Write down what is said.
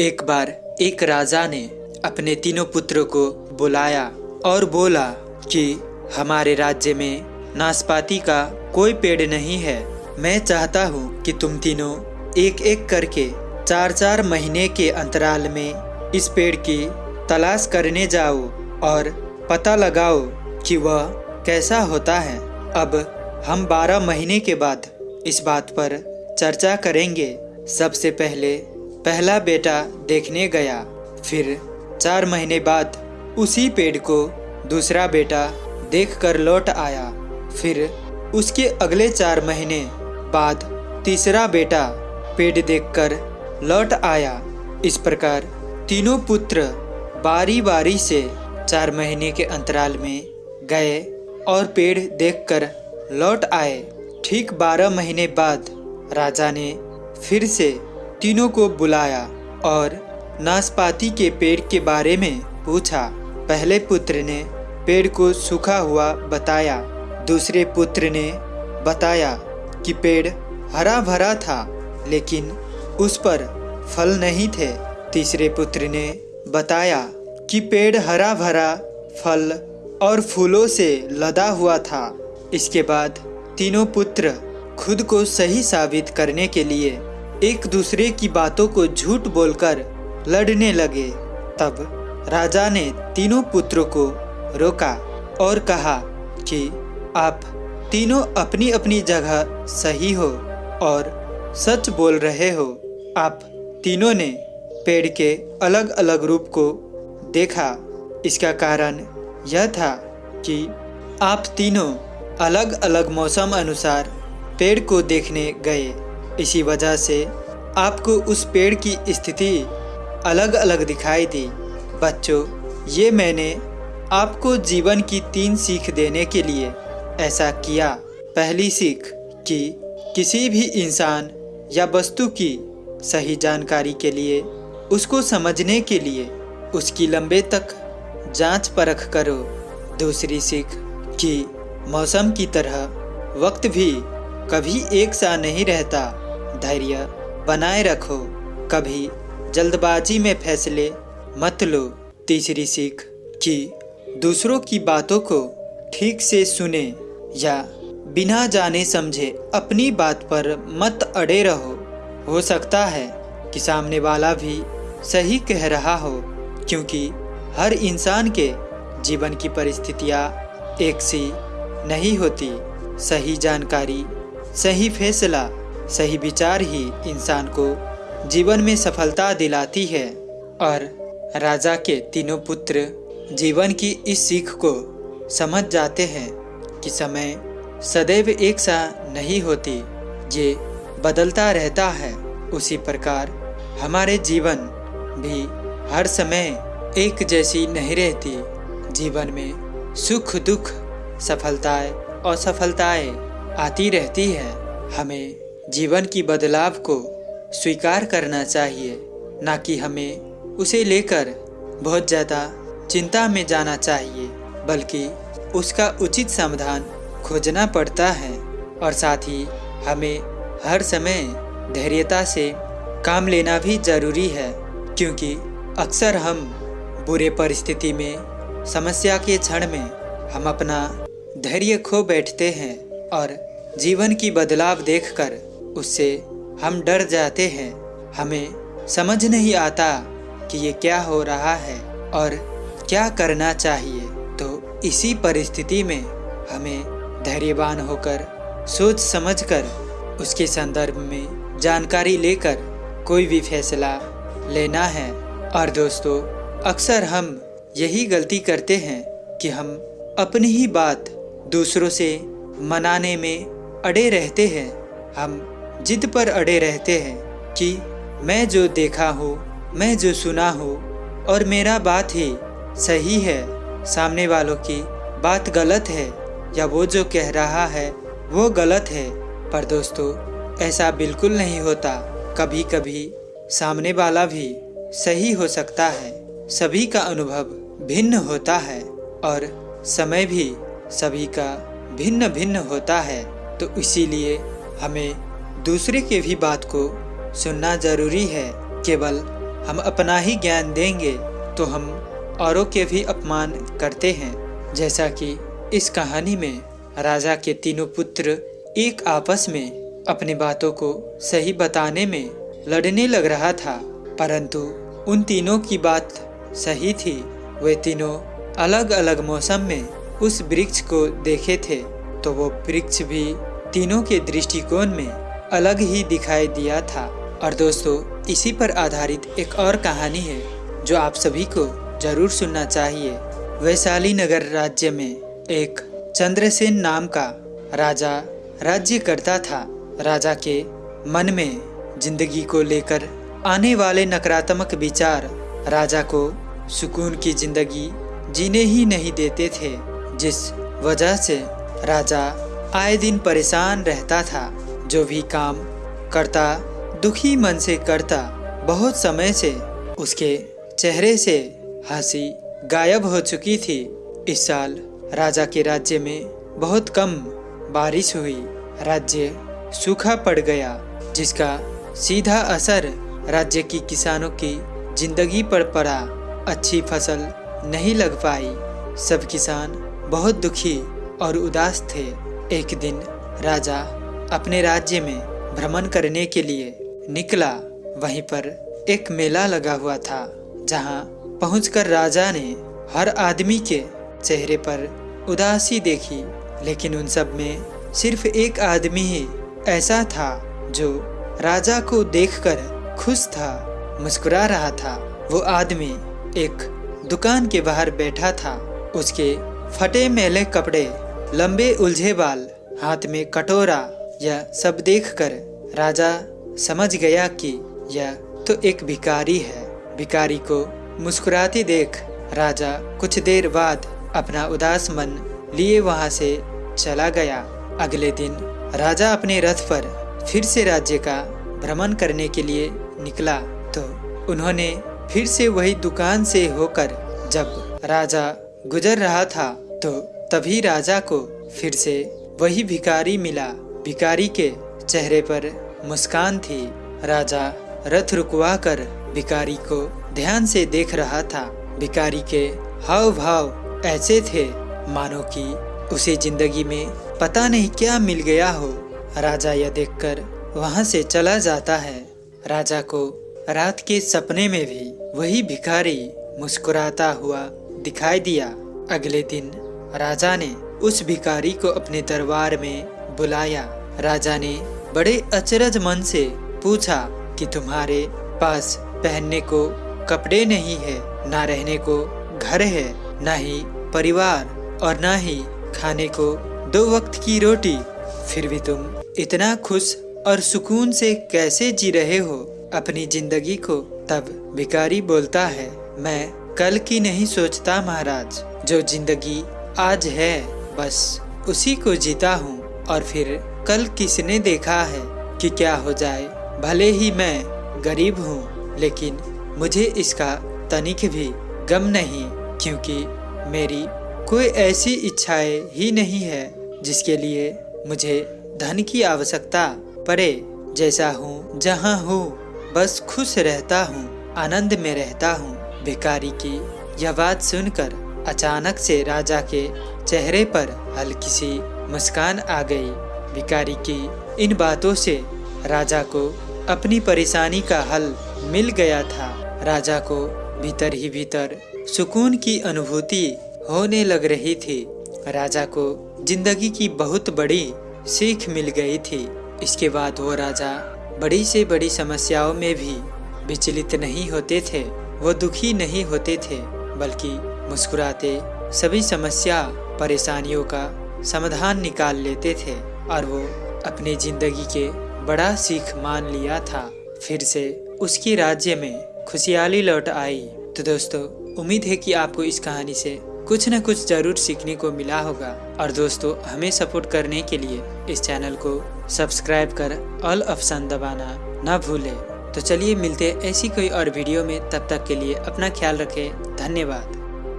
एक बार एक राजा ने अपने तीनों पुत्रों को बुलाया और बोला कि हमारे राज्य में नाशपाती का कोई पेड़ नहीं है। मैं चाहता हूँ कि तुम तीनों एक एक करके चार चार महीने के अंतराल में इस पेड़ की तलाश करने जाओ और पता लगाओ कि वह कैसा होता है। अब हम बारह महीने के बाद इस बात पर चर्चा करेंगे। सबसे पहले पहला बेटा देखने गया। फिर चार महीने बाद उसी पेड़ को दूसरा बेटा देखकर लौट आया। फिर उसके अगले चार महीने बाद तीसरा बेटा पेड़ देखकर लौट आया। इस प्रकार तीनों पुत्र बारी बारी से चार महीने के अंतराल में गए और पेड़ देखकर लौट आए। ठीक बारह महीने बाद राजा ने फिर से तीनों को बुलाया और नाशपाती के पेड़ के बारे में पूछा। पहले पुत्र ने पेड़ को सूखा हुआ बताया। दूसरे पुत्र ने बताया कि पेड़ हरा भरा था, लेकिन उस पर फल नहीं थे। तीसरे पुत्र ने बताया कि पेड़ हरा भरा फल और फूलों से लदा हुआ था। इसके बाद तीनों पुत्र खुद को सही साबित करने के लिए एक दूसरे की बातों को झूठ बोलकर लड़ने लगे। तब राजा ने तीनों पुत्रों को रोका और कहा कि आप तीनों अपनी अपनी जगह सही हो और सच बोल रहे हो। आप तीनों ने पेड़ के अलग अलग रूप को देखा। इसका कारण यह था कि आप तीनों अलग अलग मौसम अनुसार पेड़ को देखने गए। इसी वजह से आपको उस पेड़ की स्थिति अलग अलग दिखाई दी। बच्चों, ये मैंने आपको जीवन की तीन सीख देने के लिए ऐसा किया। पहली सीख, कि किसी भी इंसान या वस्तु की सही जानकारी के लिए, उसको समझने के लिए उसकी लंबे तक जाँच परख करो। दूसरी सीख, कि मौसम की तरह वक्त भी कभी एक सा नहीं रहता। धैर्य बनाए रखो। कभी जल्दबाजी में फैसले मत लो। तीसरी सीख कि दूसरों की बातों को ठीक से सुने या बिना जाने समझे अपनी बात पर मत अड़े रहो। हो सकता है कि सामने वाला भी सही कह रहा हो, क्योंकि हर इंसान के जीवन की परिस्थितियाँ एक सी नहीं होती। सही जानकारी, सही फैसला सही विचार ही इंसान को जीवन में सफलता दिलाती है। और राजा के तीनों पुत्र जीवन की इस सीख को समझ जाते हैं कि समय सदैव एक सा नहीं होती, ये बदलता रहता है। उसी प्रकार हमारे जीवन भी हर समय एक जैसी नहीं रहती। जीवन में सुख, दुख, सफलताएँ, असफलताएँ आती रहती है। हमें जीवन की बदलाव को स्वीकार करना चाहिए, ना कि हमें उसे लेकर बहुत ज़्यादा चिंता में जाना चाहिए, बल्कि उसका उचित समाधान खोजना पड़ता है और साथ ही हमें हर समय धैर्यता से काम लेना भी ज़रूरी है, क्योंकि अक्सर हम बुरे परिस्थिति में, समस्या के क्षण में हम अपना धैर्य खो बैठते हैं और जीवन की बदलाव देखकर उससे हम डर जाते हैं। हमें समझ नहीं आता कि ये क्या हो रहा है और क्या करना चाहिए। तो इसी परिस्थिति में हमें धैर्यवान होकर, सोच समझकर, उसके संदर्भ में जानकारी लेकर कोई भी फैसला लेना है। और दोस्तों, अक्सर हम यही गलती करते हैं कि हम अपनी ही बात दूसरों से मनाने में अड़े रहते हैं। हम जिद पर अड़े रहते हैं कि मैं जो देखा हूँ, मैं जो सुना हूँ, और मेरा बात ही सही है, सामने वालों की बात गलत है, या वो जो कह रहा है, वो गलत है। पर दोस्तों, ऐसा बिल्कुल नहीं होता। कभी कभी सामने वाला भी सही हो सकता है। सभी का अनुभव भिन्न होता है, और समय भी सभी का भिन्न भिन्न होता है। तो इसीलिए हमें दूसरे के भी बात को सुनना ज़रूरी है। केवल हम अपना ही ज्ञान देंगे तो हम औरों के भी अपमान करते हैं। जैसा कि इस कहानी में राजा के तीनों पुत्र एक आपस में अपनी बातों को सही बताने में लड़ने लग रहा था, परंतु उन तीनों की बात सही थी। वे तीनों अलग अलग मौसम में उस वृक्ष को देखे थे तो वो वृक्ष भी तीनों के दृष्टिकोण में अलग ही दिखाई दिया था। और दोस्तों, इसी पर आधारित एक और कहानी है, जो आप सभी को ज़रूर सुनना चाहिए। वैशाली नगर राज्य में एक चंद्रसेन नाम का राजा राज्य करता था। राजा के मन में ज़िंदगी को लेकर आने वाले नकारात्मक विचार राजा को सुकून की ज़िंदगी जीने ही नहीं देते थे, जिस वजह से राजा आए दिन परेशान रहता था। जो भी काम करता, दुखी मन से करता, बहुत समय से उसके चेहरे से हँसी गायब हो चुकी थी। इस साल राजा के राज्य में बहुत कम बारिश हुई। राज्य सूखा पड़ गया, जिसका सीधा असर राज्य की किसानों की ज़िंदगी पर पड़ा। अच्छी फ़सल नहीं लग पाई। सब किसान बहुत दुखी और उदास थे। एक दिन राजा अपने राज्य में भ्रमण करने के लिए निकला। वहीं पर एक मेला लगा हुआ था, जहाँ पहुंचकर राजा ने हर आदमी के चेहरे पर उदासी देखी। लेकिन उन सब में सिर्फ़ एक आदमी ही ऐसा था, जो राजा को देखकर खुश था, मुस्कुरा रहा था। वो आदमी एक दुकान के बाहर बैठा था। उसके फटे मेले कपड़े, लंबे उलझे बाल, हाथ में कटोरा यह सब देखकर राजा समझ गया कि यह तो एक भिकारी है। भिकारी को मुस्कुराती देख राजा कुछ देर बाद अपना उदास मन लिए वहाँ से चला गया। अगले दिन राजा अपने रथ पर फिर से राज्य का भ्रमण करने के लिए निकला। तो उन्होंने फिर से वही दुकान से होकर जब राजा गुजर रहा था तो तभी राजा को फिर से वही भिकारी मिला। भिकारी के चेहरे पर मुस्कान थी। राजा रथ रुकवा कर भिकारी को ध्यान से देख रहा था। भिकारी के हाव भाव ऐसे थे, मानो कि उसे ज़िंदगी में पता नहीं क्या मिल गया हो। राजा यह देखकर वहाँ से चला जाता है। राजा को रात के सपने में भी वही भिखारी मुस्कुराता हुआ दिखाई दिया। अगले दिन राजा ने उस भिखारी को अपने दरबार में बुलाया। राजा ने बड़े अचरज मन से पूछा कि तुम्हारे पास पहनने को कपड़े नहीं है, ना रहने को घर है, ना ही परिवार और ना ही खाने को दो वक्त की रोटी। फिर भी तुम इतना खुश और सुकून से कैसे जी रहे हो? अपनी ज़िंदगी को तब भिकारी बोलता है, मैं कल की नहीं सोचता महाराज, जो ज़िंदगी आज है, बस उसी को जीता हूँ। और फिर कल किसने देखा है कि क्या हो जाए? भले ही मैं गरीब हूँ, लेकिन मुझे इसका तनिक भी गम नहीं, क्योंकि मेरी कोई ऐसी इच्छाएँ ही नहीं है जिसके लिए मुझे धन की आवश्यकता पड़े। जैसा हूँ, जहाँ हूँ, बस खुश रहता हूँ, आनंद में रहता हूँ। भिकारी की यह बात सुनकर अचानक से राजा के चेहरे पर हल्की सी मुस्कान आ गई। भिकारी की इन बातों से राजा को अपनी परेशानी का हल मिल गया था। राजा को भीतर ही भीतर सुकून की अनुभूति होने लग रही थी। राजा को ज़िंदगी की बहुत बड़ी सीख मिल गई थी। इसके बाद वो राजा बड़ी से बड़ी समस्याओं में भी विचलित नहीं होते थे, वो दुखी नहीं होते थे, बल्कि मुस्कुराते सभी समस्या परेशानियों का समाधान निकाल लेते थे। और वो अपने ज़िंदगी के बड़ा सीख मान लिया था। फिर से उसकी राज्य में खुशहाली लौट आई। तो दोस्तों, उम्मीद है कि आपको इस कहानी से कुछ न कुछ ज़रूर सीखने को मिला होगा। और दोस्तों, हमें सपोर्ट करने के लिए इस चैनल को सब्सक्राइब कर ऑल ऑप्शन दबाना न भूले। तो चलिए मिलते ऐसी कोई और वीडियो में। तब तक के लिए अपना ख्याल रखें। धन्यवाद।